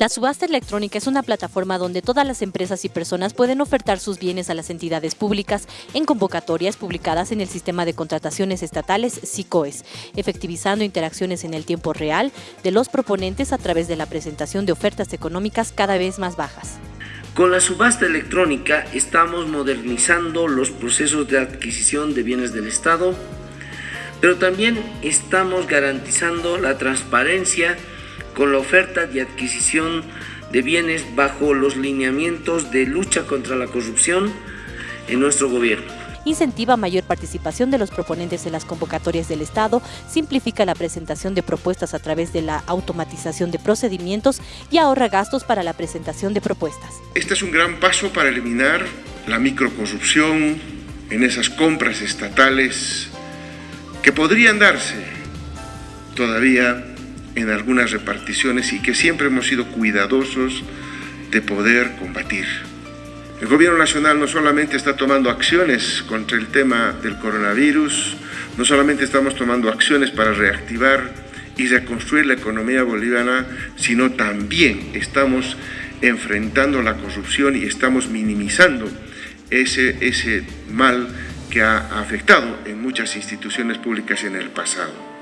La subasta electrónica es una plataforma donde todas las empresas y personas pueden ofertar sus bienes a las entidades públicas en convocatorias publicadas en el sistema de contrataciones estatales SICOES, efectivizando interacciones en el tiempo real de los proponentes a través de la presentación de ofertas económicas cada vez más bajas. Con la subasta electrónica estamos modernizando los procesos de adquisición de bienes del Estado, pero también estamos garantizando la transparencia con la oferta y adquisición de bienes bajo los lineamientos de lucha contra la corrupción en nuestro gobierno incentiva mayor participación de los proponentes en las convocatorias del Estado, simplifica la presentación de propuestas a través de la automatización de procedimientos y ahorra gastos para la presentación de propuestas. Este es un gran paso para eliminar la microcorrupción en esas compras estatales que podrían darse todavía en algunas reparticiones y que siempre hemos sido cuidadosos de poder combatir. El Gobierno Nacional no solamente está tomando acciones contra el tema del coronavirus, no solamente estamos tomando acciones para reactivar y reconstruir la economía boliviana, sino también estamos enfrentando la corrupción y estamos minimizando ese, ese mal que ha afectado en muchas instituciones públicas en el pasado.